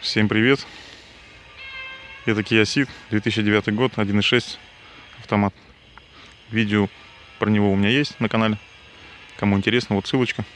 Всем привет! Это Kia Ceed, 2009 год, 1.6 автомат. Видео про него у меня есть на канале. Кому интересно, вот ссылочка.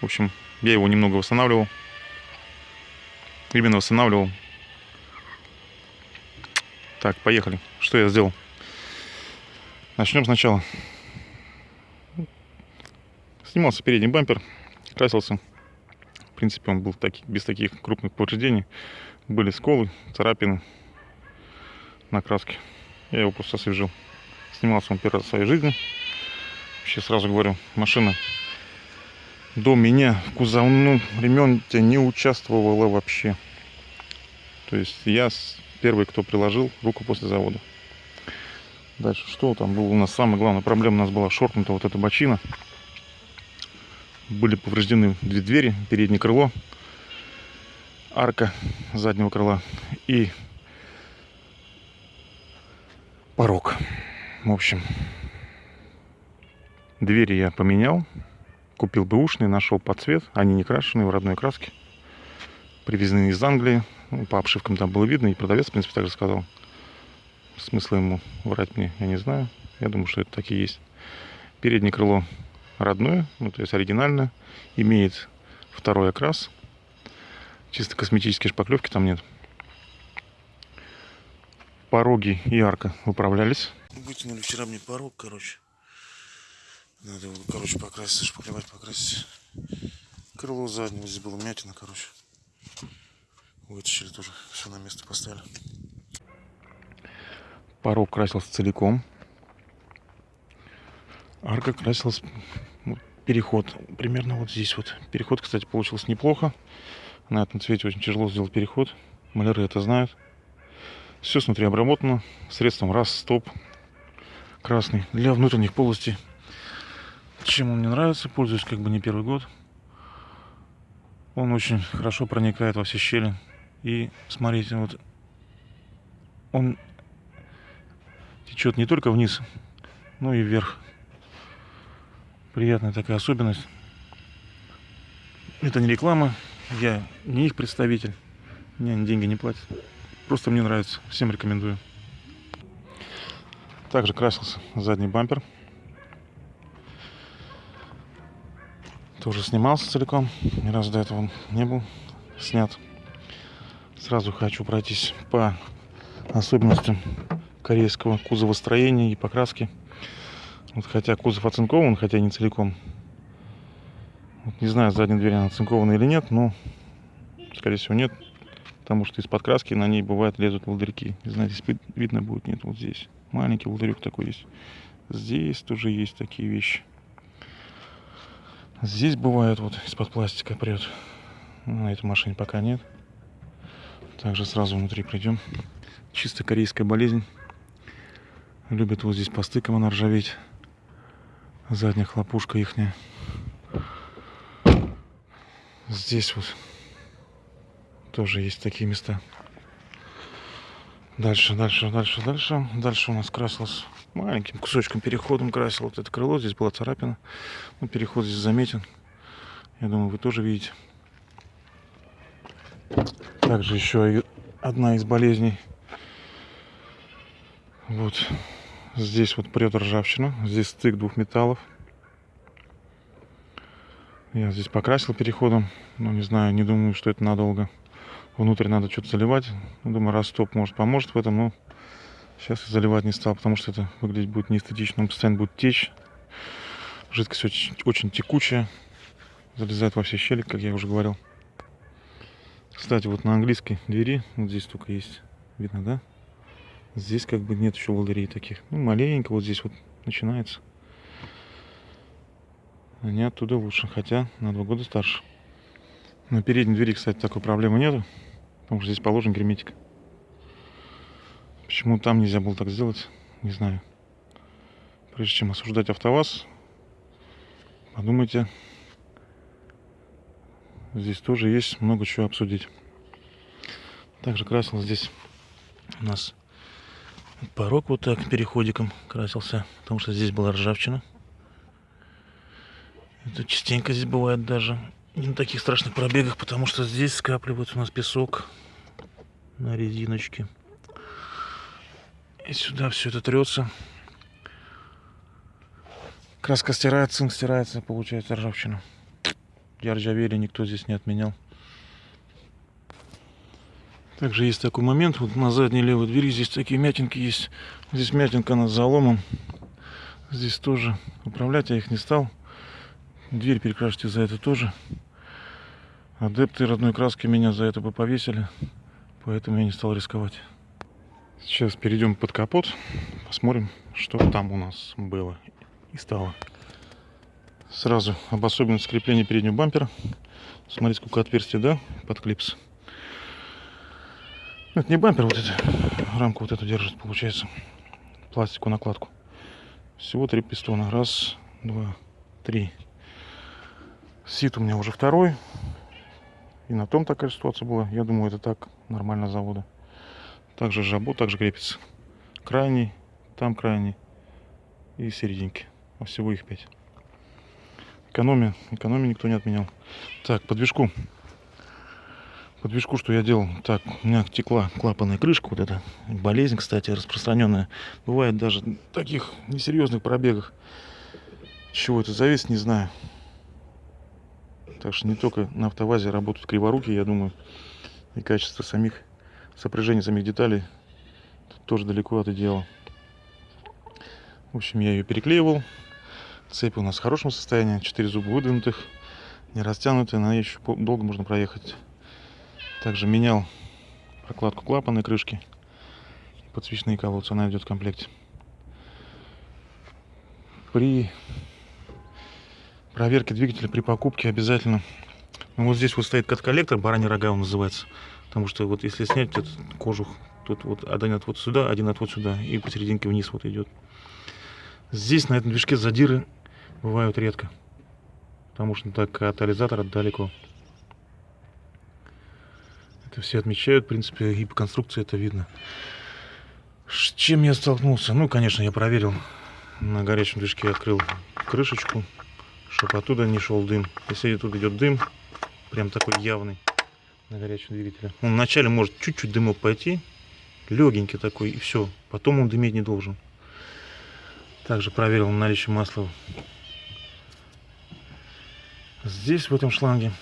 В общем, я его немного восстанавливал. Именно восстанавливал. Так, поехали. Что я сделал? Начнем сначала. Снимался передний бампер, красился принципе, он был таки, без таких крупных повреждений. Были сколы, царапины на краске. Я его просто освежил. Снимался он первый раз в своей жизни. Вообще сразу говорю, машина до меня в кузовном ремонте не участвовала вообще. То есть я первый, кто приложил руку после завода. Дальше что там было у нас? Самая главная проблема у нас была шоркнута вот эта бочина были повреждены две двери, переднее крыло, арка заднего крыла и порог. В общем, двери я поменял, купил бэушные, нашел под цвет, они не крашеные, в родной краске, привезены из Англии, ну, по обшивкам там было видно, и продавец, в принципе, также сказал. Смысла ему врать мне, я не знаю. Я думаю, что это так и есть. Переднее крыло родное, ну, то есть оригинальное, имеет второй окрас. Чисто косметические шпаклевки там нет. Пороги и арка выправлялись. Вытянули вчера мне порог, короче. Надо его, короче, покрасить, шпаклевать, покрасить. Крыло заднего, здесь было мятина, короче. Вытащили тоже, все на место поставили. Порог красился целиком. Арка красилась переход примерно вот здесь вот. Переход, кстати, получился неплохо. На этом цвете очень тяжело сделать переход. Маляры это знают. Все снутри обработано средством раз, стоп, красный. Для внутренних полостей. Чем он мне нравится, пользуюсь как бы не первый год. Он очень хорошо проникает во все щели. И смотрите, вот он течет не только вниз, но и вверх приятная такая особенность. Это не реклама, я не их представитель, мне они деньги не платят. Просто мне нравится, всем рекомендую. Также красился задний бампер. Тоже снимался целиком, ни разу до этого не был снят. Сразу хочу пройтись по особенностям корейского кузовостроения и покраски. Вот хотя кузов оцинкован, хотя не целиком. Вот не знаю, задняя дверь она оцинкована или нет, но скорее всего нет. Потому что из-под краски на ней бывает лезут волдырьки. Не знаю, здесь видно будет, нет, вот здесь. Маленький волдырек такой есть. Здесь тоже есть такие вещи. Здесь бывает вот из-под пластика прет. На этой машине пока нет. Также сразу внутри придем. Чисто корейская болезнь. Любят вот здесь по она ржаветь задняя хлопушка ихняя. Здесь вот тоже есть такие места. Дальше, дальше, дальше, дальше. Дальше у нас красилось маленьким кусочком переходом красил вот это крыло. Здесь была царапина. Ну, переход здесь заметен. Я думаю, вы тоже видите. Также еще одна из болезней. Вот Здесь вот прет ржавчина. Здесь стык двух металлов. Я здесь покрасил переходом. Ну, не знаю, не думаю, что это надолго. Внутрь надо что-то заливать. Ну, думаю, растоп может поможет в этом, но сейчас я заливать не стал, потому что это выглядеть будет неэстетично. Он постоянно будет течь. Жидкость очень, очень текучая. Залезает во все щели, как я уже говорил. Кстати, вот на английской двери, вот здесь только есть, видно, да? Здесь как бы нет еще волдырей таких. Ну, маленько вот здесь вот начинается. Они оттуда лучше, хотя на два года старше. На передней двери, кстати, такой проблемы нету. Потому что здесь положен герметик. Почему там нельзя было так сделать, не знаю. Прежде чем осуждать АвтоВАЗ, подумайте. Здесь тоже есть много чего обсудить. Также красил здесь у нас порог вот так переходиком красился, потому что здесь была ржавчина. Это частенько здесь бывает даже. не на таких страшных пробегах, потому что здесь скапливается у нас песок на резиночке. И сюда все это трется. Краска стирается, цинк стирается, получается ржавчина. Я ржавели никто здесь не отменял. Также есть такой момент, вот на задней левой двери здесь такие мятинки есть. Здесь мятинка на заломом. Здесь тоже. Управлять я их не стал. Дверь перекрашивать за это тоже. Адепты родной краски меня за это бы повесили. Поэтому я не стал рисковать. Сейчас перейдем под капот. Посмотрим, что там у нас было и стало. Сразу об особенности крепления переднего бампера. Смотрите, сколько отверстий, да, под клипс. Это не бампер, вот это рамку вот эту держит, получается. Пластиковую накладку. Всего три пистона. Раз, два, три. Сит у меня уже второй. И на том такая ситуация была. Я думаю, это так нормально завода. Также жабо также крепится. Крайний, там крайний и серединки. А всего их пять. Экономия. Экономия никто не отменял. Так, подвижку. Подвижку, что я делал? Так, у меня текла клапанная крышка, вот эта болезнь, кстати, распространенная. Бывает даже в таких несерьезных пробегах. Чего это зависит, не знаю. Так что не только на автовазе работают криворуки, я думаю, и качество самих сопряжения самих деталей тоже далеко от идеала. В общем, я ее переклеивал. Цепь у нас в хорошем состоянии. Четыре зуба выдвинутых, не растянутые, на еще долго можно проехать. Также менял прокладку клапана и крышки. Подсвечные колодцы она идет в комплекте. При проверке двигателя при покупке обязательно ну, вот здесь вот стоит кат-коллектор, бараний рога он называется. Потому что вот если снять этот кожух, тут вот один отвод сюда, один отвод сюда, и посерединке вниз вот идет. Здесь на этом движке задиры бывают редко. Потому что так катализатор далеко. Это все отмечают, в принципе, и по конструкции это видно. С чем я столкнулся? Ну, конечно, я проверил. На горячем движке открыл крышечку чтобы оттуда не шел дым. Если тут идет дым, прям такой явный на горячем двигателе. Он вначале может чуть-чуть дымок пойти, легенький такой, и все. Потом он дыметь не должен. Также проверил наличие масла здесь, в этом шланге.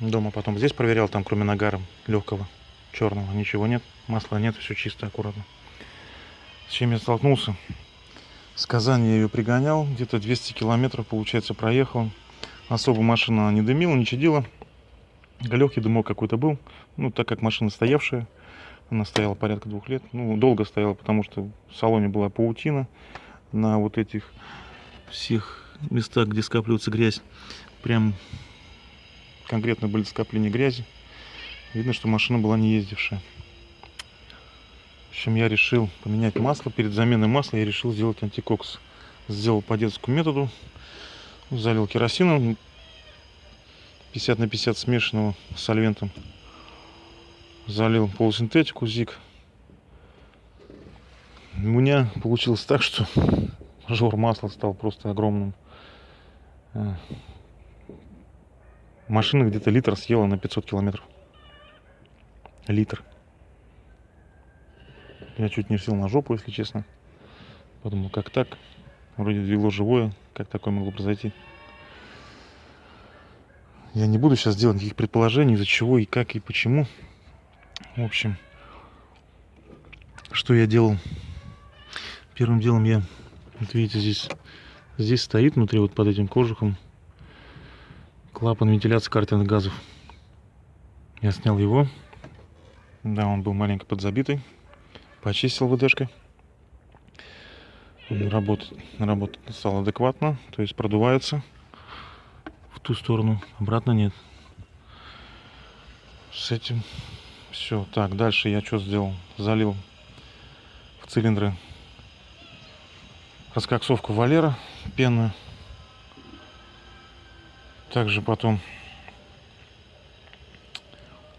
Дома потом здесь проверял, там кроме нагара легкого, черного, ничего нет. Масла нет, все чисто, аккуратно. С чем я столкнулся? С Казани я ее пригонял, где-то 200 километров, получается, проехал. Особо машина не дымила, не чадила. Легкий дымок какой-то был. Ну, так как машина стоявшая, она стояла порядка двух лет. Ну, долго стояла, потому что в салоне была паутина на вот этих всех местах, где скапливается грязь. Прям конкретно были скопления грязи. Видно, что машина была не ездившая. В общем, я решил поменять масло. Перед заменой масла я решил сделать антикокс. Сделал по детскому методу. Залил керосином 50 на 50 смешанного с сольвентом. Залил полусинтетику ЗИК. У меня получилось так, что жор масла стал просто огромным. Машина где-то литр съела на 500 километров. Литр. Я чуть не сел на жопу, если честно. Подумал, как так? Вроде двигло живое, как такое могло произойти? Я не буду сейчас делать никаких предположений, из-за чего и как и почему. В общем, что я делал? Первым делом я, вот видите, здесь, здесь стоит внутри, вот под этим кожухом, клапан вентиляции картерных газов. Я снял его. Да, он был маленько подзабитый почистил ВДшкой. Работает, работает стал адекватно, то есть продувается в ту сторону, обратно нет. С этим все. Так, дальше я что сделал? Залил в цилиндры раскоксовку Валера пенную. Также потом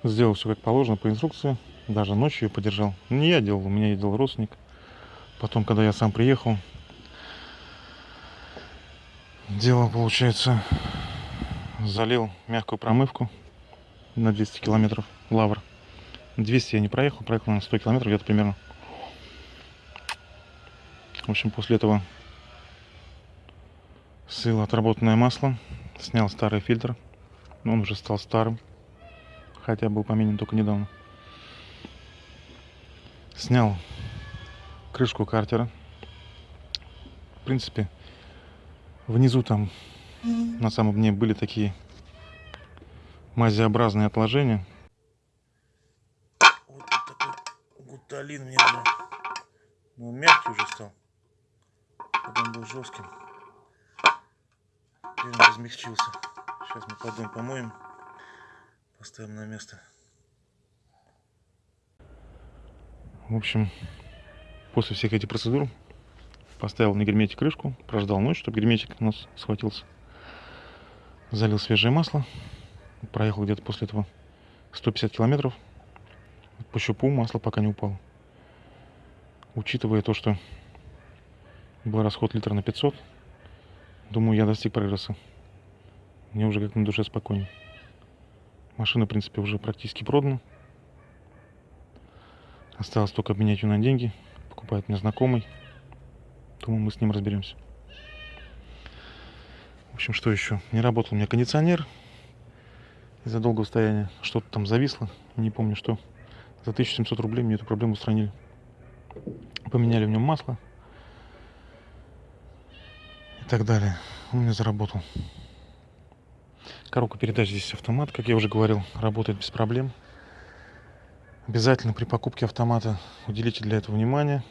сделал все как положено по инструкции даже ночью ее подержал. Не я делал, у меня ездил родственник. Потом, когда я сам приехал, делал, получается, залил мягкую промывку на 200 километров лавр. 200 я не проехал, проехал на 100 километров где-то примерно. В общем, после этого слил отработанное масло, снял старый фильтр. Но он уже стал старым, хотя был поменен только недавно. Снял крышку картера. В принципе, внизу там на самом дне были такие мазеобразные отложения. Вот такой гуталин мне был. Но мягкий уже стал. Он был жестким. Теперь он размягчился. Сейчас мы поддон помоем. Поставим на место. В общем, после всех этих процедур поставил на герметик крышку, прождал ночь, чтобы герметик у нас схватился. Залил свежее масло. Проехал где-то после этого 150 километров. По щупу масло пока не упало. Учитывая то, что был расход литра на 500, думаю, я достиг прогресса. Мне уже как на душе спокойнее. Машина, в принципе, уже практически продана. Осталось только обменять ее на деньги. Покупает мне знакомый. Думаю, мы с ним разберемся. В общем, что еще? Не работал у меня кондиционер из-за долгого стояния. Что-то там зависло, не помню что. За 1700 рублей мне эту проблему устранили. Поменяли в нем масло. Так далее. Он мне заработал. Коробка передач здесь автомат, как я уже говорил, работает без проблем. Обязательно при покупке автомата уделите для этого внимание.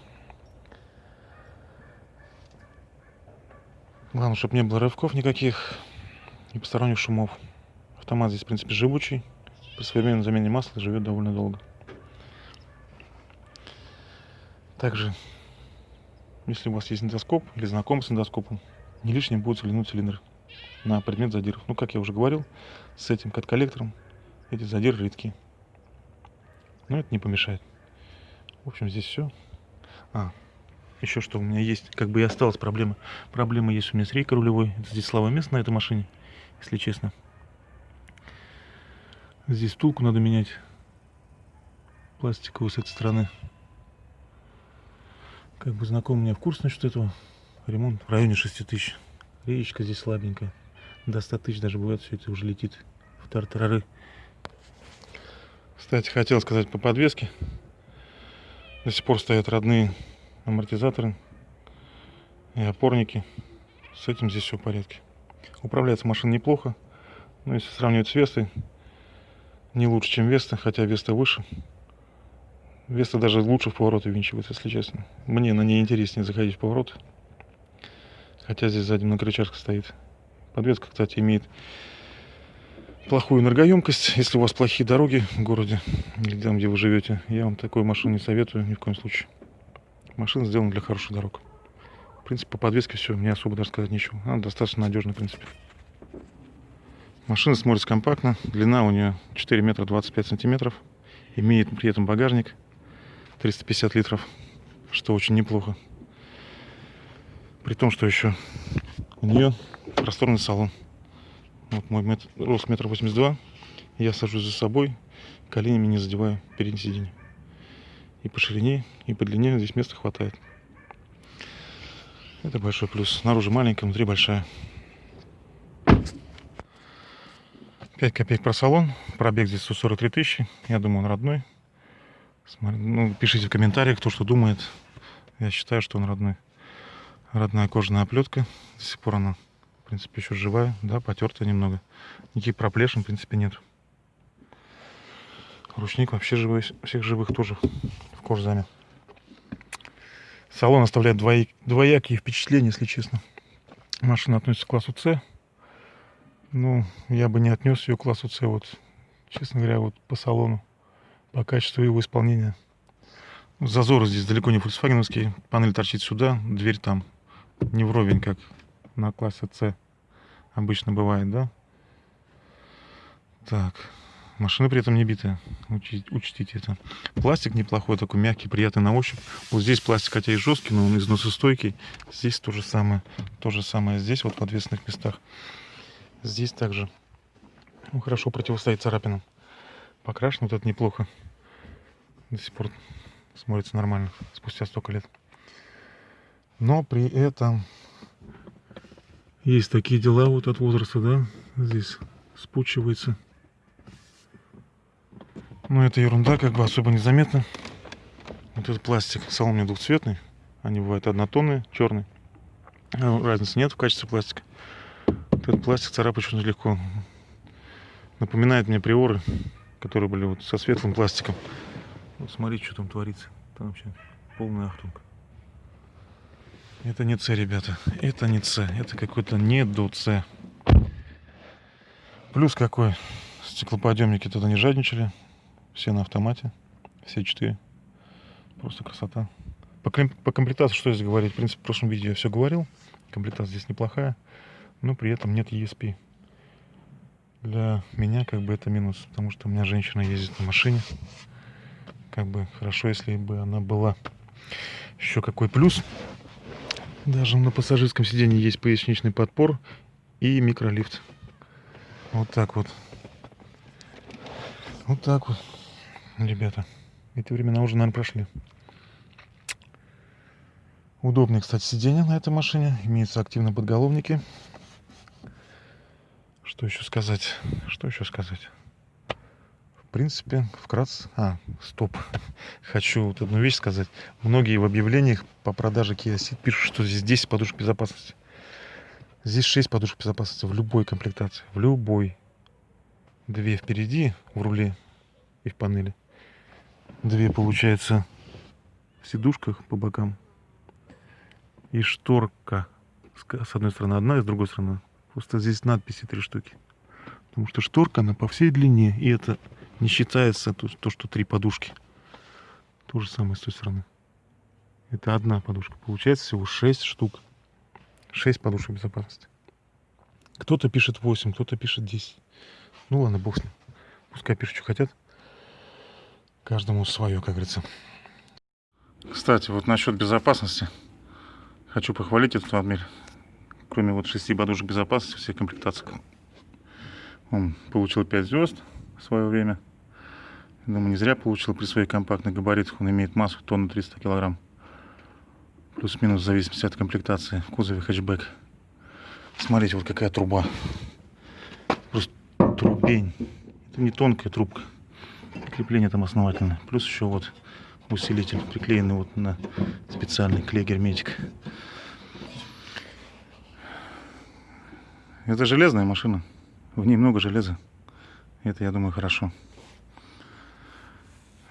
Главное, чтобы не было рывков никаких и посторонних шумов. Автомат здесь, в принципе, живучий. При современной замене масла живет довольно долго. Также, если у вас есть эндоскоп или знаком с эндоскопом, не лишним будет взглянуть цилиндр на предмет задиров. Ну, как я уже говорил, с этим кат-коллектором эти задиры редки. Но это не помешает. В общем, здесь все. А, еще что у меня есть, как бы и осталась проблема. Проблема есть у меня с рейкой рулевой. Это здесь слабое место на этой машине, если честно. Здесь втулку надо менять. Пластиковую с этой стороны. Как бы знакомый мне в курс насчет этого. Ремонт в районе 6 тысяч. Реечка здесь слабенькая. До 100 тысяч даже бывает, все это уже летит в тартарары. Кстати, хотел сказать по подвеске. До сих пор стоят родные амортизаторы и опорники. С этим здесь все в порядке. Управляется машина неплохо. Но если сравнивать с Вестой, не лучше, чем Веста, хотя Веста выше. Веста даже лучше в повороты винчивается, если честно. Мне на ней интереснее заходить в поворот. Хотя здесь сзади многорычажка стоит. Подвеска, кстати, имеет плохую энергоемкость. Если у вас плохие дороги в городе или там, где вы живете, я вам такую машину не советую ни в коем случае. Машина сделана для хороших дорог. В принципе, по подвеске все, мне особо даже сказать нечего. Она достаточно надежная, в принципе. Машина смотрится компактно. Длина у нее 4 метра 25 сантиметров. Имеет при этом багажник 350 литров, что очень неплохо. При том, что еще у нее просторный салон. Вот мой метр, рост метр восемьдесят два. Я сажусь за собой, коленями не задеваю переднее сиденье. И по ширине, и по длине здесь места хватает. Это большой плюс. Снаружи маленькая, внутри большая. 5 копеек про салон. Пробег здесь 143 тысячи. Я думаю, он родной. Смотри, ну, пишите в комментариях, кто что думает. Я считаю, что он родной. Родная кожаная оплетка. До сих пор она, в принципе, еще живая. Да, потертая немного. Никаких проплешин, в принципе, нет. Ручник вообще живой, всех живых тоже в кожзаме. Салон оставляет двоякие впечатления, если честно. Машина относится к классу С. Ну, я бы не отнес ее к классу С, вот, честно говоря, вот по салону, по качеству его исполнения. Зазоры здесь далеко не фольксвагеновские. Панель торчит сюда, дверь там не вровень, как на классе С обычно бывает, да? Так, машина при этом не битая, учтите это. Пластик неплохой, такой мягкий, приятный на ощупь. Вот здесь пластик, хотя и жесткий, но он износостойкий. Здесь то же самое, то же самое здесь, вот в ответственных местах. Здесь также Ну, хорошо противостоит царапинам. Покрашен вот это неплохо. До сих пор смотрится нормально, спустя столько лет. Но при этом есть такие дела вот от возраста, да, здесь спучивается. Но это ерунда, как бы особо незаметно. Вот этот пластик, салон у двухцветный. Они бывают однотонные, черный. А, разницы нет в качестве пластика. Вот этот пластик царапать очень легко. Напоминает мне приоры, которые были вот со светлым пластиком. Вот смотрите, что там творится. Там вообще полный ахтунг. Это не С, ребята. Это не С. Это какой-то не до С. Плюс какой. Стеклоподъемники туда не жадничали. Все на автомате. Все четыре. Просто красота. По, по комплектации что здесь говорить? В принципе, в прошлом видео я все говорил. Комплектация здесь неплохая. Но при этом нет ESP. Для меня как бы это минус. Потому что у меня женщина ездит на машине. Как бы хорошо, если бы она была. Еще какой плюс. Даже на пассажирском сиденье есть поясничный подпор и микролифт. Вот так вот. Вот так вот, ребята. Эти времена уже, наверное, прошли. Удобные, кстати, сиденья на этой машине. Имеются активные подголовники. Что еще сказать? Что еще сказать? В принципе, вкратце... А, стоп. Хочу вот одну вещь сказать. Многие в объявлениях по продаже Kia Ceed пишут, что здесь 10 подушек безопасности. Здесь 6 подушек безопасности в любой комплектации. В любой. Две впереди в руле и в панели. Две, получается, в сидушках по бокам. И шторка. С одной стороны одна, и с другой стороны. Просто здесь надписи три штуки. Потому что шторка, она по всей длине. И это не считается то, то что три подушки. То же самое с той стороны. Это одна подушка. Получается всего 6 штук. 6 подушек безопасности. Кто-то пишет 8, кто-то пишет 10. Ну ладно, бог с ним. Пускай пишут, что хотят. Каждому свое, как говорится. Кстати, вот насчет безопасности. Хочу похвалить этот автомобиль. Кроме вот шести подушек безопасности, всех комплектаций. Он получил 5 звезд в свое время. Думаю, не зря получил при своих компактных габаритах. Он имеет массу тонны 300 килограмм. Плюс-минус в зависимости от комплектации в кузове хэтчбэк. Смотрите, вот какая труба. Просто трубень. Это не тонкая трубка. Крепление там основательное. Плюс еще вот усилитель, приклеенный вот на специальный клей герметик. Это железная машина. В ней много железа. Это, я думаю, хорошо.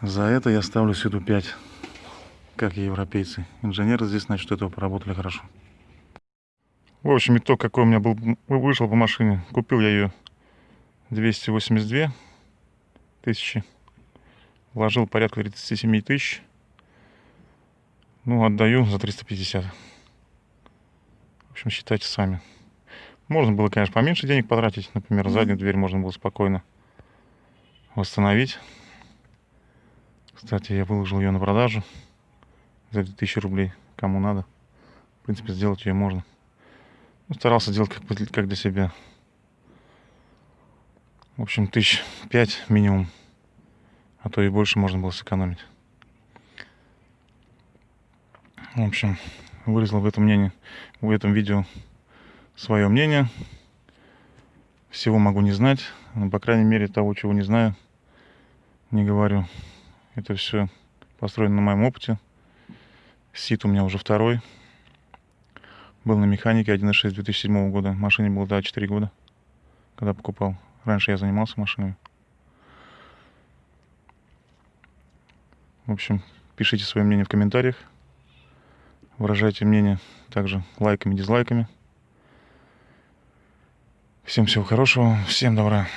За это я ставлю сюда 5 как и европейцы. Инженеры здесь, значит, этого поработали хорошо. В общем, итог какой у меня был, вышел по машине. Купил я ее 282 тысячи. Вложил порядка 37 тысяч. Ну, отдаю за 350. В общем, считайте сами. Можно было, конечно, поменьше денег потратить. Например, заднюю дверь можно было спокойно восстановить. Кстати, я выложил ее на продажу за 2000 рублей, кому надо. В принципе, сделать ее можно. Ну, старался делать как, как для себя. В общем, тысяч пять минимум. А то и больше можно было сэкономить. В общем, вырезал в этом мнении, в этом видео свое мнение. Всего могу не знать. Но, по крайней мере, того, чего не знаю, не говорю. Это все построено на моем опыте. Сит у меня уже второй. Был на механике 1.6 2007 года. Машине было, да, 4 года, когда покупал. Раньше я занимался машинами. В общем, пишите свое мнение в комментариях. Выражайте мнение также лайками, дизлайками. Всем всего хорошего, всем добра.